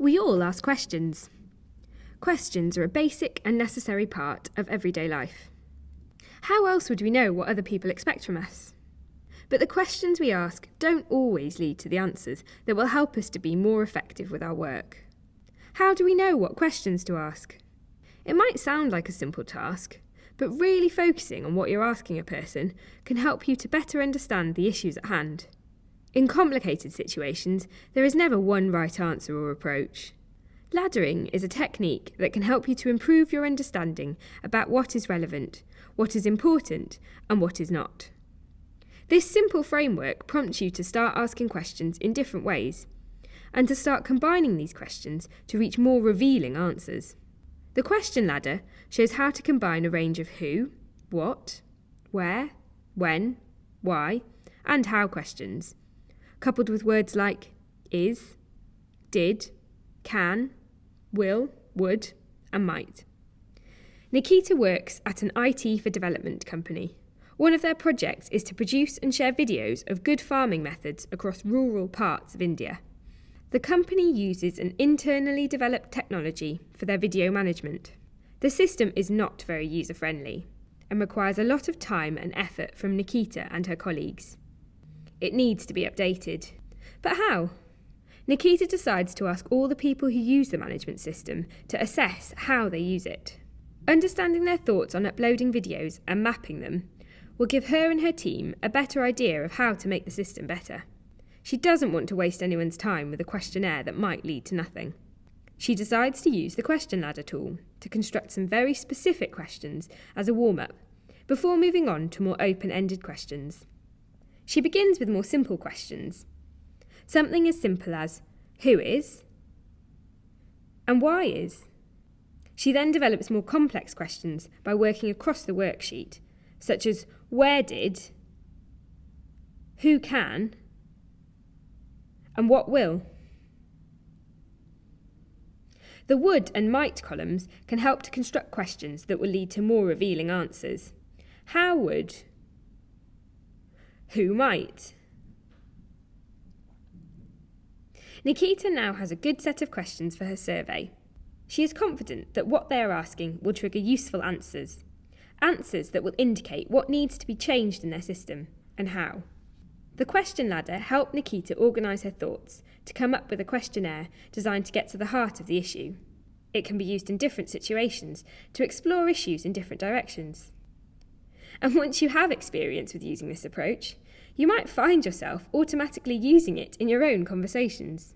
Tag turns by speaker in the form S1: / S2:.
S1: We all ask questions. Questions are a basic and necessary part of everyday life. How else would we know what other people expect from us? But the questions we ask don't always lead to the answers that will help us to be more effective with our work. How do we know what questions to ask? It might sound like a simple task, but really focusing on what you're asking a person can help you to better understand the issues at hand. In complicated situations, there is never one right answer or approach. Laddering is a technique that can help you to improve your understanding about what is relevant, what is important, and what is not. This simple framework prompts you to start asking questions in different ways, and to start combining these questions to reach more revealing answers. The question ladder shows how to combine a range of who, what, where, when, why, and how questions, coupled with words like is, did, can, will, would, and might. Nikita works at an IT for development company. One of their projects is to produce and share videos of good farming methods across rural parts of India. The company uses an internally developed technology for their video management. The system is not very user friendly and requires a lot of time and effort from Nikita and her colleagues. It needs to be updated. But how? Nikita decides to ask all the people who use the management system to assess how they use it. Understanding their thoughts on uploading videos and mapping them will give her and her team a better idea of how to make the system better. She doesn't want to waste anyone's time with a questionnaire that might lead to nothing. She decides to use the question ladder tool to construct some very specific questions as a warm up before moving on to more open ended questions. She begins with more simple questions. Something as simple as who is and why is. She then develops more complex questions by working across the worksheet, such as where did, who can, and what will. The would and might columns can help to construct questions that will lead to more revealing answers. How would? Who might? Nikita now has a good set of questions for her survey. She is confident that what they are asking will trigger useful answers answers that will indicate what needs to be changed in their system and how. The question ladder helped Nikita organise her thoughts to come up with a questionnaire designed to get to the heart of the issue. It can be used in different situations to explore issues in different directions. And once you have experience with using this approach, you might find yourself automatically using it in your own conversations.